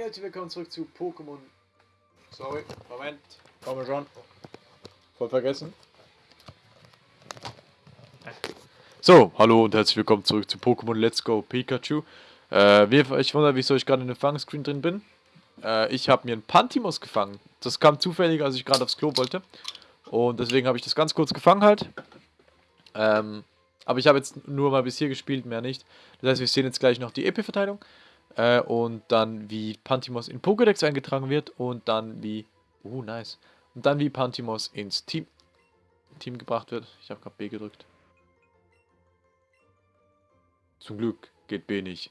Hi, herzlich willkommen zurück zu Pokémon. Sorry, Moment, komm schon. Voll vergessen. So, hallo und herzlich willkommen zurück zu Pokémon Let's Go Pikachu. Äh, ich wundere, wieso ich gerade in dem Fangscreen drin bin. Äh, ich habe mir einen Pantimos gefangen. Das kam zufällig, als ich gerade aufs Klo wollte. Und deswegen habe ich das ganz kurz gefangen halt. Ähm, aber ich habe jetzt nur mal bis hier gespielt, mehr nicht. Das heißt, wir sehen jetzt gleich noch die EP-Verteilung. Äh, und dann wie Pantimos in Pokédex eingetragen wird und dann wie... Uh, nice. Und dann wie Pantimos ins Team, Team gebracht wird. Ich habe gerade B gedrückt. Zum Glück geht B nicht.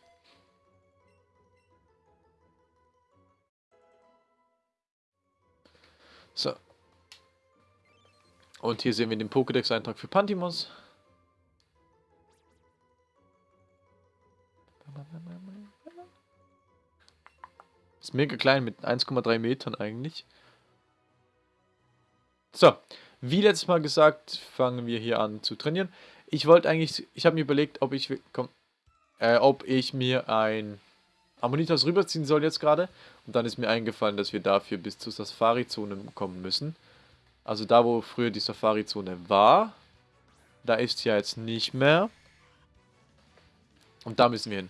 So. Und hier sehen wir den Pokédex-Eintrag für Pantimos. Ist mega klein mit 1,3 Metern eigentlich. So, wie letztes Mal gesagt, fangen wir hier an zu trainieren. Ich wollte eigentlich, ich habe mir überlegt, ob ich, komm, äh, ob ich mir ein Ammonitas rüberziehen soll jetzt gerade. Und dann ist mir eingefallen, dass wir dafür bis zur Safari-Zone kommen müssen. Also da, wo früher die Safari-Zone war, da ist ja jetzt nicht mehr. Und da müssen wir hin.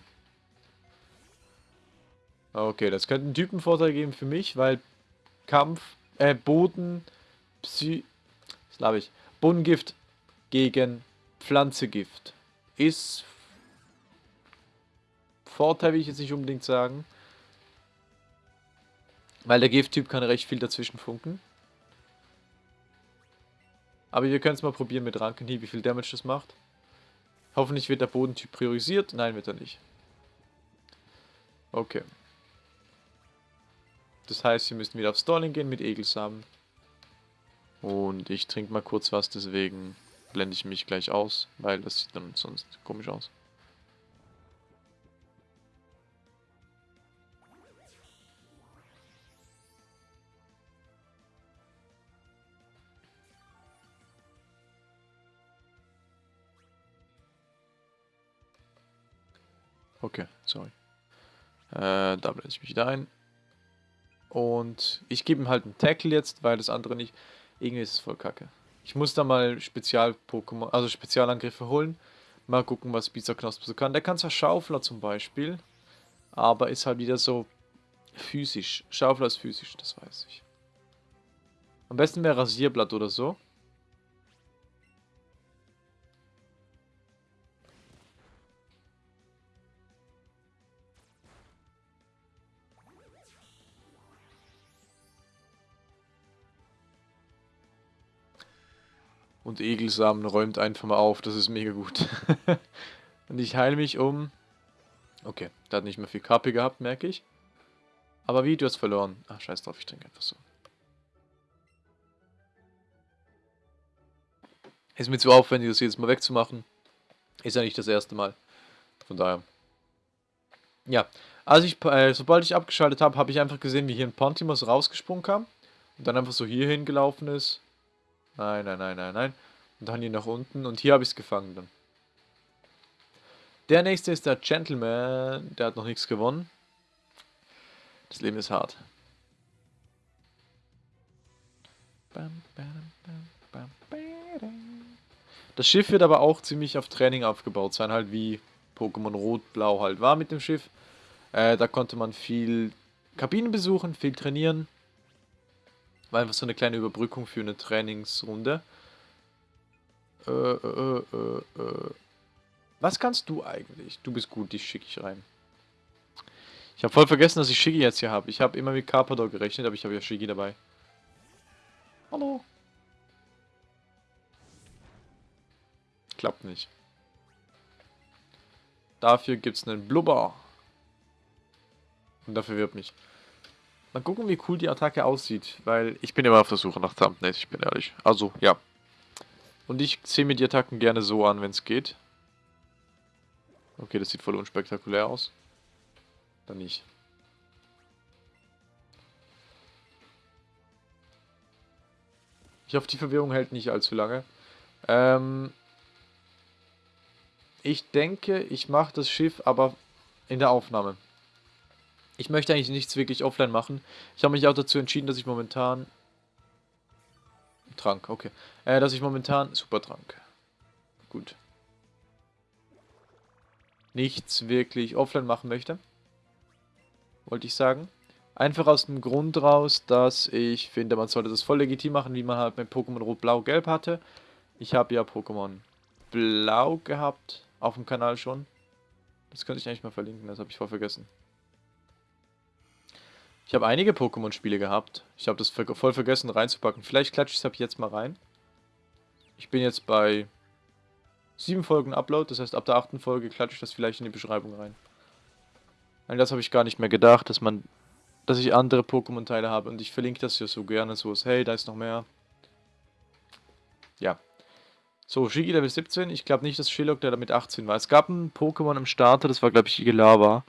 Okay, das könnte einen Typenvorteil geben für mich, weil Kampf, äh, Boden, Psy... Was ich? Bodengift gegen Pflanzegift ist Vorteil, will ich jetzt nicht unbedingt sagen. Weil der Gifttyp kann recht viel dazwischen funken. Aber wir können es mal probieren mit Rankenhieb, wie viel Damage das macht. Hoffentlich wird der Bodentyp priorisiert. Nein, wird er nicht. Okay. Das heißt, wir müssen wieder auf Stalling gehen mit Egelsamen. Und ich trinke mal kurz was, deswegen blende ich mich gleich aus, weil das sieht dann sonst komisch aus. Okay, sorry. Äh, da blende ich mich wieder ein. Und ich gebe ihm halt einen Tackle jetzt, weil das andere nicht... Irgendwie ist es voll kacke. Ich muss da mal Spezial-Pokémon, also Spezialangriffe holen. Mal gucken, was Bizarknosp so kann. Der kann zwar Schaufler zum Beispiel, aber ist halt wieder so physisch. Schaufler ist physisch, das weiß ich. Am besten wäre Rasierblatt oder so. Und Egelsamen räumt einfach mal auf. Das ist mega gut. und ich heile mich um... Okay, der hat nicht mehr viel KP gehabt, merke ich. Aber wie, du hast verloren. Ach, scheiß drauf, ich trinke einfach so. Ist mir zu aufwendig, das jedes Mal wegzumachen. Ist ja nicht das erste Mal. Von daher. Ja, also ich, äh, sobald ich abgeschaltet habe, habe ich einfach gesehen, wie hier ein Pontimus rausgesprungen kam. Und dann einfach so hier hingelaufen ist. Nein, nein, nein, nein, nein. Und dann hier nach unten. Und hier habe ich es gefangen dann. Der nächste ist der Gentleman. Der hat noch nichts gewonnen. Das Leben ist hart. Das Schiff wird aber auch ziemlich auf Training aufgebaut sein, halt wie Pokémon Rot-Blau halt war mit dem Schiff. Äh, da konnte man viel Kabinen besuchen, viel trainieren. War einfach so eine kleine Überbrückung für eine Trainingsrunde. Äh, äh, äh, äh. Was kannst du eigentlich? Du bist gut, dich schicke ich rein. Ich habe voll vergessen, dass ich Shiggy jetzt hier habe. Ich habe immer mit Carpador gerechnet, aber ich habe ja Shiggy dabei. Hallo. Klappt nicht. Dafür gibt es einen Blubber. Und dafür wirbt mich. Mal gucken, wie cool die Attacke aussieht, weil ich bin immer auf der Suche nach Thumbnails, ich bin ehrlich. Also, ja. Und ich sehe mir die Attacken gerne so an, wenn es geht. Okay, das sieht voll unspektakulär aus. Dann nicht. Ich hoffe, die Verwirrung hält nicht allzu lange. Ähm ich denke, ich mache das Schiff aber in der Aufnahme. Ich möchte eigentlich nichts wirklich offline machen. Ich habe mich auch dazu entschieden, dass ich momentan... Trank, okay. Äh, dass ich momentan... Super Trank. Gut. Nichts wirklich offline machen möchte. Wollte ich sagen. Einfach aus dem Grund raus, dass ich finde, man sollte das voll legitim machen, wie man halt mit Pokémon Rot, Blau, Gelb hatte. Ich habe ja Pokémon Blau gehabt, auf dem Kanal schon. Das könnte ich eigentlich mal verlinken, das habe ich voll vergessen. Ich habe einige Pokémon-Spiele gehabt. Ich habe das voll vergessen reinzupacken. Vielleicht klatsche ich es ab jetzt mal rein. Ich bin jetzt bei sieben Folgen Upload. Das heißt, ab der achten Folge klatsche ich das vielleicht in die Beschreibung rein. Weil das habe ich gar nicht mehr gedacht, dass man, dass ich andere Pokémon-Teile habe. Und ich verlinke das ja so gerne so. Hey, da ist noch mehr. Ja. So, Shigi Level 17. Ich glaube nicht, dass Shillock der damit 18 war. Es gab ein Pokémon im Starter, das war glaube ich Igelava.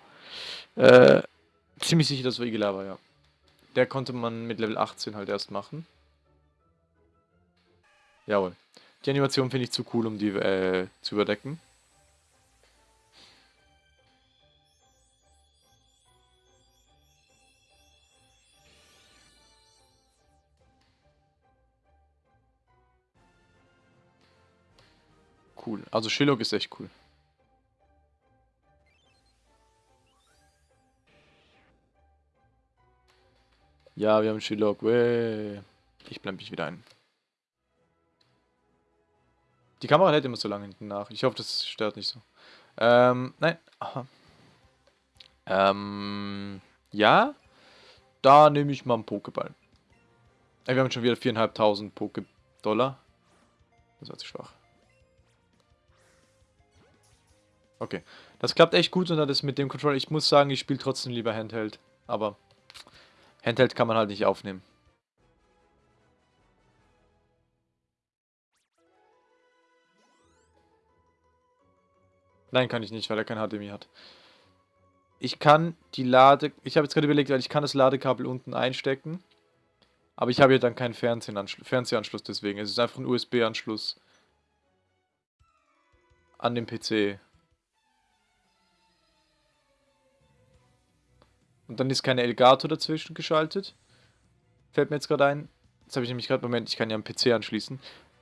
Äh, Ziemlich sicher, das war Igelava, ja. Der konnte man mit Level 18 halt erst machen. Jawohl. Die Animation finde ich zu cool, um die äh, zu überdecken. Cool. Also Shillock ist echt cool. Ja, wir haben Shilok. Ich blende mich wieder ein. Die Kamera hält immer so lange hinten nach. Ich hoffe, das stört nicht so. Ähm, nein. Aha. Ähm, ja. Da nehme ich mal einen Pokéball. Ey, wir haben schon wieder 4.500 Poké-Dollar. Das war zu schwach. Okay. Das klappt echt gut und das mit dem Controller. Ich muss sagen, ich spiele trotzdem lieber Handheld. Aber Handheld kann man halt nicht aufnehmen. Nein, kann ich nicht, weil er kein HDMI hat. Ich kann die Lade... Ich habe jetzt gerade überlegt, weil ich kann das Ladekabel unten einstecken. Aber ich habe hier dann keinen Fernsehanschluss deswegen. Es ist einfach ein USB-Anschluss an den PC. Und dann ist keine Elgato dazwischen geschaltet. Fällt mir jetzt gerade ein. Jetzt habe ich nämlich gerade, Moment, ich kann ja am PC anschließen.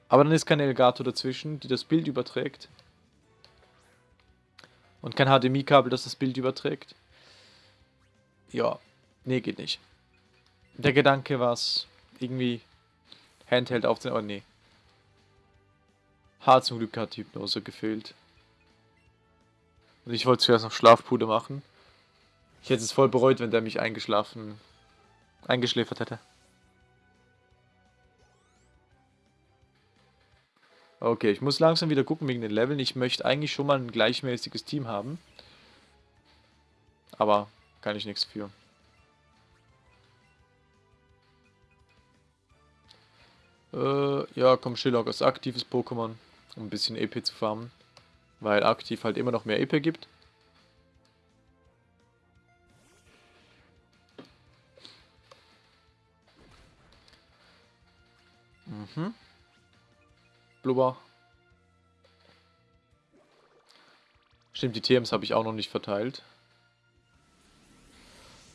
Aber dann ist keine Elgato dazwischen, die das Bild überträgt. Und kein HDMI-Kabel, das das Bild überträgt. Ja, nee, geht nicht. Der Gedanke war es, irgendwie Handheld aufzunehmen, aber nee. Hart zum Glück hat Hypnose gefehlt. Und ich wollte zuerst noch Schlafpuder machen. Ich hätte es voll bereut, wenn der mich eingeschlafen, eingeschläfert hätte. Okay, ich muss langsam wieder gucken wegen den Leveln. Ich möchte eigentlich schon mal ein gleichmäßiges Team haben. Aber kann ich nichts für. Äh, ja, komm, Shillock als aktives Pokémon, um ein bisschen EP zu farmen. Weil aktiv halt immer noch mehr EP gibt. Blubber. Stimmt, die TMs habe ich auch noch nicht verteilt.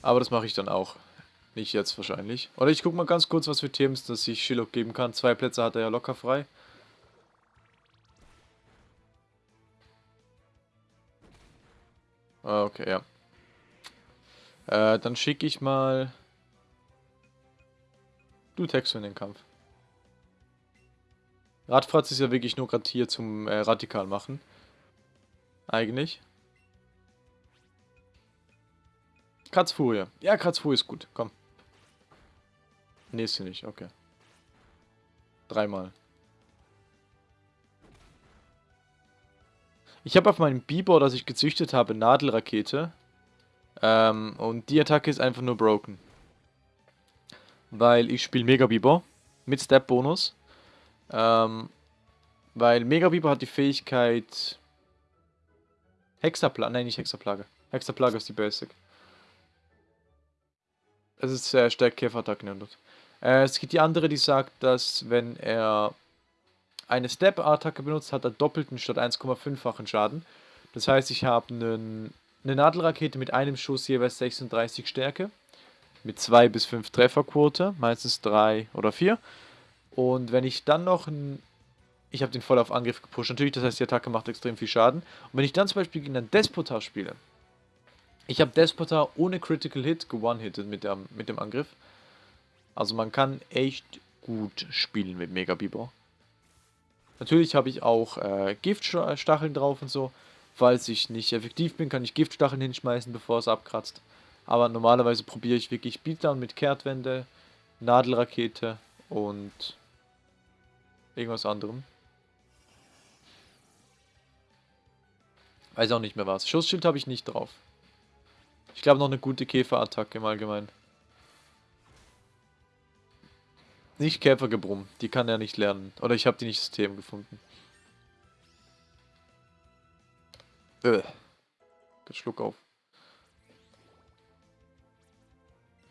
Aber das mache ich dann auch. Nicht jetzt wahrscheinlich. Oder ich gucke mal ganz kurz, was für TMs das ich Shilok geben kann. Zwei Plätze hat er ja locker frei. Ah, okay, ja. Äh, dann schicke ich mal... Du Texo in den Kampf. Radfratz ist ja wirklich nur gerade hier zum äh, Radikal machen. Eigentlich. Kratzfurie. Ja, Kratzfurie ist gut. Komm. Nee, ist sie nicht. Okay. Dreimal. Ich habe auf meinem Bibor, das ich gezüchtet habe, Nadelrakete. Ähm, und die Attacke ist einfach nur broken. Weil ich spiele Mega Bibor mit Step-Bonus. Ähm, weil Megabiber hat die Fähigkeit Hexaplage, nein nicht Hexaplage. Hexaplage ist die Basic. Es ist sehr stark Käferattacken ändert. Äh, es gibt die andere, die sagt, dass wenn er eine Step-Attacke benutzt, hat er doppelten statt 1,5-fachen Schaden. Das heißt, ich habe eine Nadelrakete mit einem Schuss jeweils 36 Stärke. Mit 2 bis 5 Trefferquote, meistens 3 oder 4. Und wenn ich dann noch ein. Ich habe den voll auf Angriff gepusht, natürlich, das heißt, die Attacke macht extrem viel Schaden. Und wenn ich dann zum Beispiel gegen einen Despota spiele, ich habe Despota ohne Critical Hit gewonnen-hitted mit, mit dem Angriff. Also man kann echt gut spielen mit Mega Bieber. Natürlich habe ich auch äh, Giftstacheln drauf und so. Falls ich nicht effektiv bin, kann ich Giftstacheln hinschmeißen, bevor es abkratzt. Aber normalerweise probiere ich wirklich Beatdown mit Kehrtwende, Nadelrakete und irgendwas anderem. Weiß auch nicht mehr was. Schussschild habe ich nicht drauf. Ich glaube noch eine gute Käferattacke im Allgemeinen. Nicht Käfergebrumm, die kann er nicht lernen. Oder ich habe die nicht System gefunden. Äh. Schluck auf.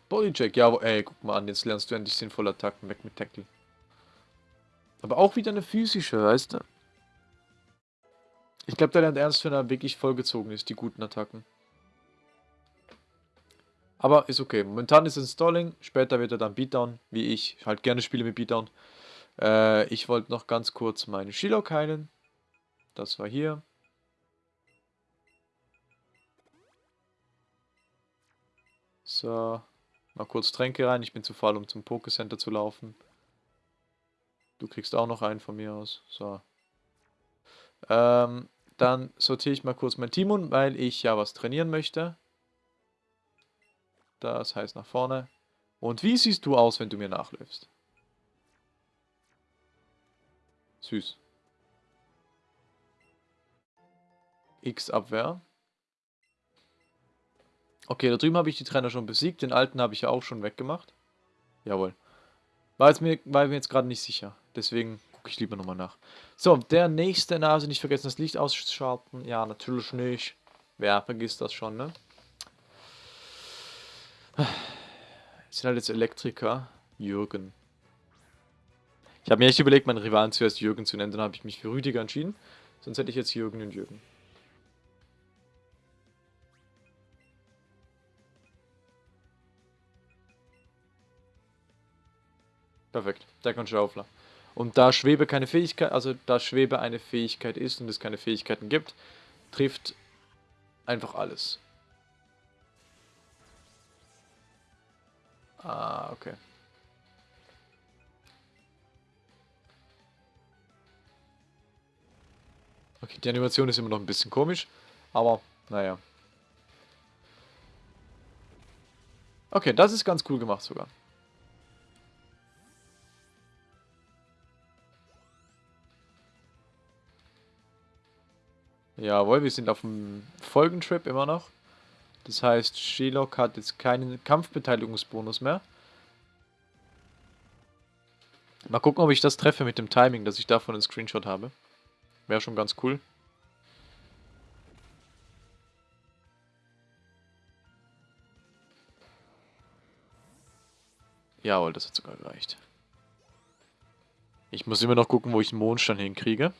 Bodycheck, ja, ey, guck mal an, jetzt lernst du endlich sinnvolle Attacken weg mit Tackle. Aber auch wieder eine physische, weißt du? Ich glaube, der lernt ernst, wenn er wirklich vollgezogen ist, die guten Attacken. Aber ist okay. Momentan ist es Stalling, später wird er dann Beatdown, wie ich halt gerne spiele mit Beatdown. Äh, ich wollte noch ganz kurz meine Shilok heilen. Das war hier. So, mal kurz Tränke rein. Ich bin zu faul, um zum Pokécenter zu laufen. Du kriegst auch noch einen von mir aus. So. Ähm, dann sortiere ich mal kurz mein Team um, weil ich ja was trainieren möchte. Das heißt nach vorne. Und wie siehst du aus, wenn du mir nachläufst? Süß. X Abwehr. Okay, da drüben habe ich die Trainer schon besiegt. Den alten habe ich ja auch schon weggemacht. Jawohl. War, jetzt mir, war mir jetzt gerade nicht sicher. Deswegen gucke ich lieber nochmal nach. So, der nächste Nase. Nicht vergessen, das Licht ausschalten. Ja, natürlich nicht. Wer vergisst das schon, ne? Das sind halt jetzt Elektriker. Jürgen. Ich habe mir echt überlegt, meinen Rivalen zuerst Jürgen zu nennen. Dann habe ich mich für Rüdiger entschieden. Sonst hätte ich jetzt Jürgen und Jürgen. Perfekt, der kann Schaufler. Und da Schwebe keine Fähigkeit, also da Schwebe eine Fähigkeit ist und es keine Fähigkeiten gibt, trifft einfach alles. Ah, okay. Okay, die Animation ist immer noch ein bisschen komisch, aber naja. Okay, das ist ganz cool gemacht sogar. Jawohl, wir sind auf dem Folgentrip immer noch. Das heißt, Shelok hat jetzt keinen Kampfbeteiligungsbonus mehr. Mal gucken, ob ich das treffe mit dem Timing, dass ich davon einen Screenshot habe. Wäre schon ganz cool. Jawohl, das hat sogar gereicht. Ich muss immer noch gucken, wo ich den Mondstein hinkriege.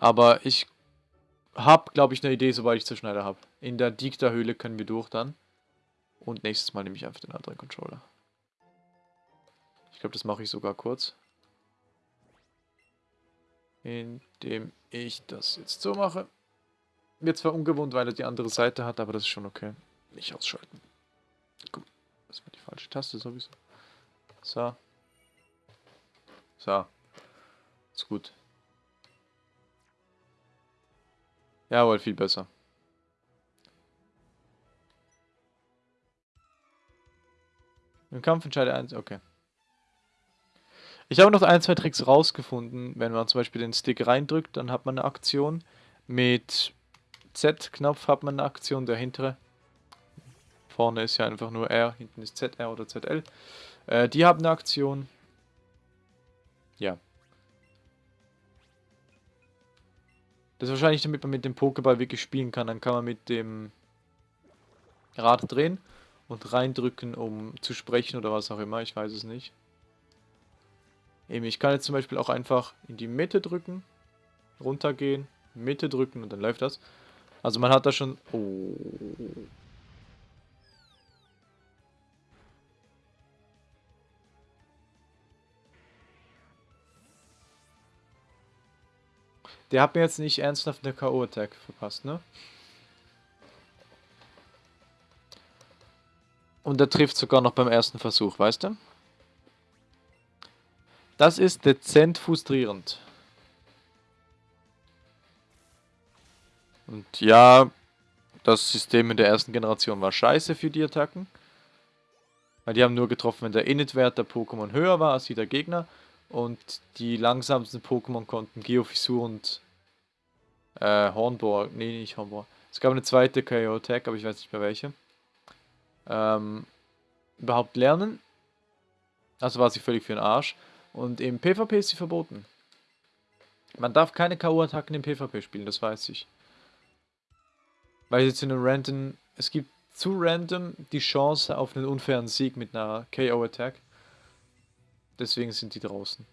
Aber ich habe, glaube ich, eine Idee, sobald ich Zerschneider habe. In der Dikta-Höhle können wir durch dann. Und nächstes Mal nehme ich einfach den anderen Controller. Ich glaube, das mache ich sogar kurz. Indem ich das jetzt so mache. Wird zwar ungewohnt, weil er die andere Seite hat, aber das ist schon okay. Nicht ausschalten. Guck, das war die falsche Taste sowieso. So. So. Ist gut. Jawohl, viel besser. Im Kampf entscheide eins, okay. Ich habe noch ein, zwei Tricks rausgefunden. Wenn man zum Beispiel den Stick reindrückt, dann hat man eine Aktion. Mit Z-Knopf hat man eine Aktion, der hintere. Vorne ist ja einfach nur R, hinten ist ZR oder ZL. Äh, die haben eine Aktion. Ja. Das ist wahrscheinlich, damit man mit dem Pokéball wirklich spielen kann. Dann kann man mit dem Rad drehen und reindrücken, um zu sprechen oder was auch immer. Ich weiß es nicht. Eben, ich kann jetzt zum Beispiel auch einfach in die Mitte drücken, runtergehen, Mitte drücken und dann läuft das. Also man hat da schon... Oh. Der hat mir jetzt nicht ernsthaft eine K.O.-Attack verpasst, ne? Und der trifft sogar noch beim ersten Versuch, weißt du? Das ist dezent frustrierend. Und ja, das System in der ersten Generation war scheiße für die Attacken. Weil die haben nur getroffen, wenn der Init-Wert der Pokémon höher war als wie der Gegner. Und die langsamsten Pokémon konnten Geofissur und äh, Hornbohr, nee, nicht Hornbohr. Es gab eine zweite KO-Attack, aber ich weiß nicht mehr welche. Ähm, überhaupt lernen. Also war sie völlig für den Arsch. Und im PvP ist sie verboten. Man darf keine K.O.-Attacken im PvP spielen, das weiß ich. Weil jetzt in einem random, es gibt zu random die Chance auf einen unfairen Sieg mit einer KO-Attack. Deswegen sind die draußen.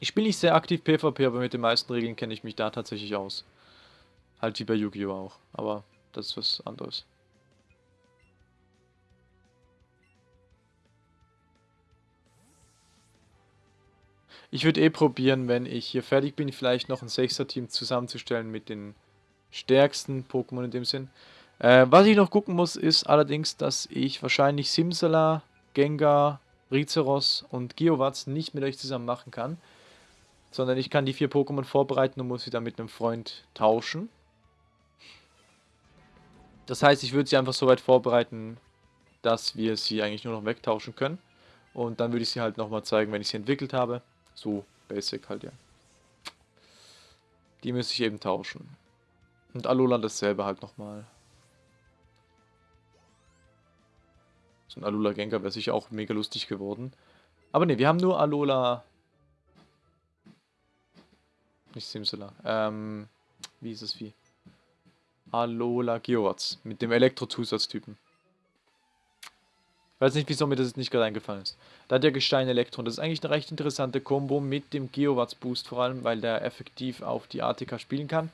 Ich spiele nicht sehr aktiv PvP, aber mit den meisten Regeln kenne ich mich da tatsächlich aus. Halt wie bei Yu-Gi-Oh! auch, aber das ist was anderes. Ich würde eh probieren, wenn ich hier fertig bin, vielleicht noch ein 6er-Team zusammenzustellen mit den stärksten Pokémon in dem Sinn. Äh, was ich noch gucken muss, ist allerdings, dass ich wahrscheinlich Simsala, Gengar, Rizeros und Geowatz nicht mit euch zusammen machen kann. Sondern ich kann die vier Pokémon vorbereiten und muss sie dann mit einem Freund tauschen. Das heißt, ich würde sie einfach so weit vorbereiten, dass wir sie eigentlich nur noch wegtauschen können. Und dann würde ich sie halt nochmal zeigen, wenn ich sie entwickelt habe. So basic halt, ja. Die müsste ich eben tauschen. Und Alola dasselbe halt nochmal. So ein Alola Gengar wäre sicher auch mega lustig geworden. Aber ne, wir haben nur Alola... Nicht Simsala. Ähm, wie ist es wie? Alola Geowatz. Mit dem Elektro-Zusatztypen. Weiß nicht, wieso mir das nicht gerade eingefallen ist. Da hat der Gestein Elektron. Das ist eigentlich eine recht interessante Combo mit dem Geowatz Boost vor allem, weil der effektiv auf die ATK spielen kann.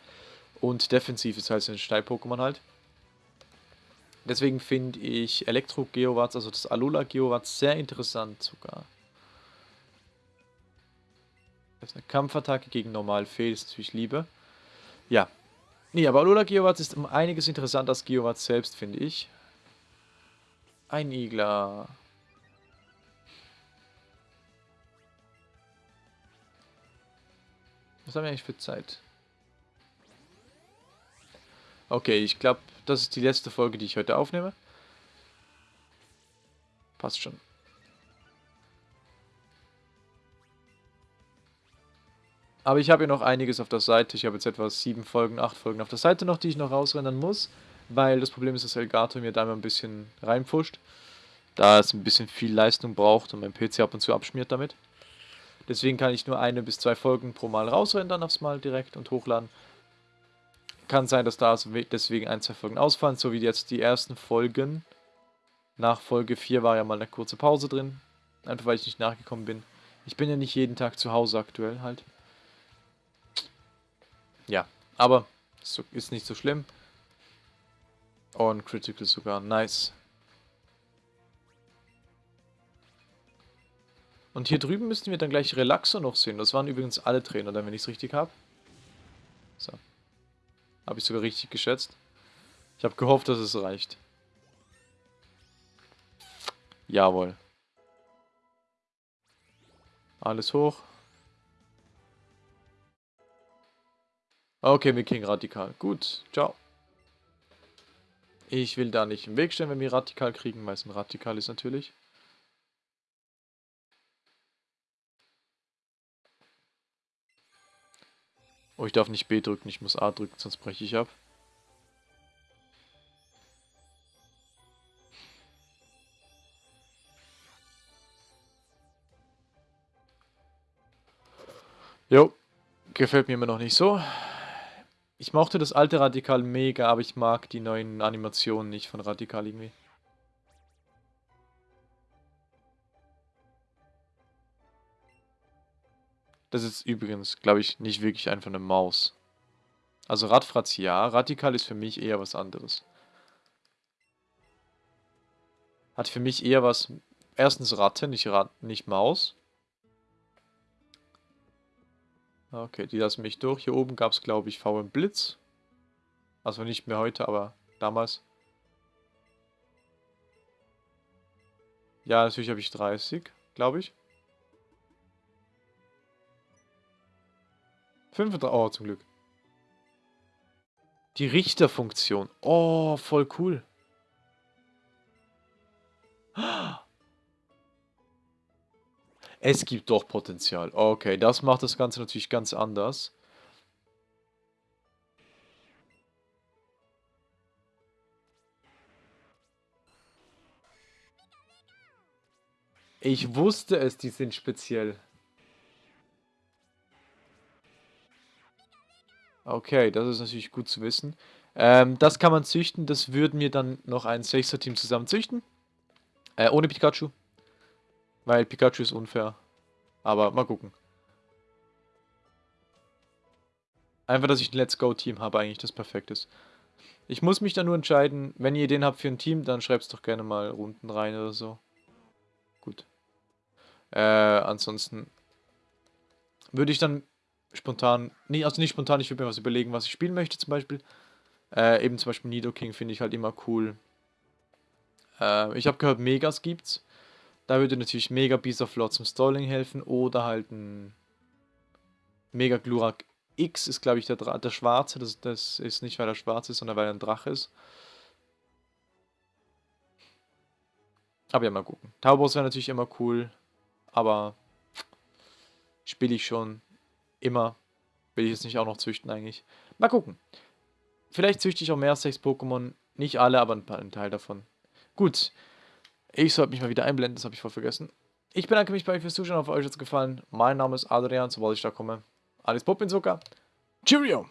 Und defensiv ist halt ein Steil-Pokémon halt. Deswegen finde ich Elektro Geowatz, also das Alola Geowatz, sehr interessant sogar. Das ist eine Kampfattacke gegen normal Fee, das ist natürlich Liebe. Ja. Nee, aber Alola Geowatz ist um einiges interessanter als Geowatz selbst, finde ich. Ein Igler. Was haben wir eigentlich für Zeit? Okay, ich glaube, das ist die letzte Folge, die ich heute aufnehme. Passt schon. Aber ich habe ja noch einiges auf der Seite. Ich habe jetzt etwa sieben Folgen, acht Folgen auf der Seite noch, die ich noch rausrennen muss weil das Problem ist, dass Elgato mir da immer ein bisschen reinpfuscht, da es ein bisschen viel Leistung braucht und mein PC ab und zu abschmiert damit. Deswegen kann ich nur eine bis zwei Folgen pro Mal rausrendern aufs Mal direkt und hochladen. Kann sein, dass da also deswegen ein, zwei Folgen ausfallen, so wie jetzt die ersten Folgen. Nach Folge 4 war ja mal eine kurze Pause drin, einfach weil ich nicht nachgekommen bin. Ich bin ja nicht jeden Tag zu Hause aktuell halt. Ja, aber ist nicht so schlimm. Und Critical sogar. Nice. Und hier drüben müssten wir dann gleich Relaxo noch sehen. Das waren übrigens alle Trainer, wenn ich es richtig habe. So. Habe ich sogar richtig geschätzt. Ich habe gehofft, dass es reicht. Jawohl. Alles hoch. Okay, wir kriegen radikal. Gut, ciao. Ich will da nicht im Weg stehen, wenn wir Radikal kriegen, weil es ein Radikal ist natürlich. Oh, ich darf nicht B drücken, ich muss A drücken, sonst breche ich ab. Jo, gefällt mir immer noch nicht so. Ich mochte das alte Radikal mega, aber ich mag die neuen Animationen nicht von Radikal irgendwie. Das ist übrigens, glaube ich, nicht wirklich einfach eine Maus. Also Radfratz ja, Radikal ist für mich eher was anderes. Hat für mich eher was... Erstens Ratte, nicht, Rat, nicht Maus. Okay, die lassen mich durch. Hier oben gab es, glaube ich, VM Blitz. Also nicht mehr heute, aber damals. Ja, natürlich habe ich 30, glaube ich. 35, oh, zum Glück. Die Richterfunktion. Oh, voll cool. Es gibt doch Potenzial. Okay, das macht das Ganze natürlich ganz anders. Ich wusste es, die sind speziell. Okay, das ist natürlich gut zu wissen. Ähm, das kann man züchten. Das würden wir dann noch ein 6er-Team zusammen züchten. Äh, ohne Pikachu. Weil Pikachu ist unfair. Aber mal gucken. Einfach, dass ich ein Let's Go-Team habe, eigentlich das perfekt ist. Ich muss mich dann nur entscheiden, wenn ihr Ideen habt für ein Team, dann schreibt es doch gerne mal unten rein oder so. Gut. Äh, ansonsten würde ich dann spontan, nee, also nicht spontan, ich würde mir was überlegen, was ich spielen möchte zum Beispiel. Äh, eben zum Beispiel Nido King finde ich halt immer cool. Äh, ich habe gehört, Megas gibt's. Da würde natürlich Mega Beast of Lord zum Stalling helfen oder halt ein Mega Glurak X ist, glaube ich, der, der Schwarze. Das, das ist nicht, weil er schwarz ist, sondern weil er ein Drache ist. Aber ja, mal gucken. Taubos wäre natürlich immer cool, aber spiele ich schon immer. Will ich jetzt nicht auch noch züchten eigentlich. Mal gucken. Vielleicht züchte ich auch mehr Sex-Pokémon. Nicht alle, aber ein, Teil davon. Gut. Ich sollte mich mal wieder einblenden, das habe ich voll vergessen. Ich bedanke mich bei euch fürs Zuschauen, hoffe euch hat es gefallen. Mein Name ist Adrian, sobald ich da komme. Alles Pop in Zucker. Cheerio!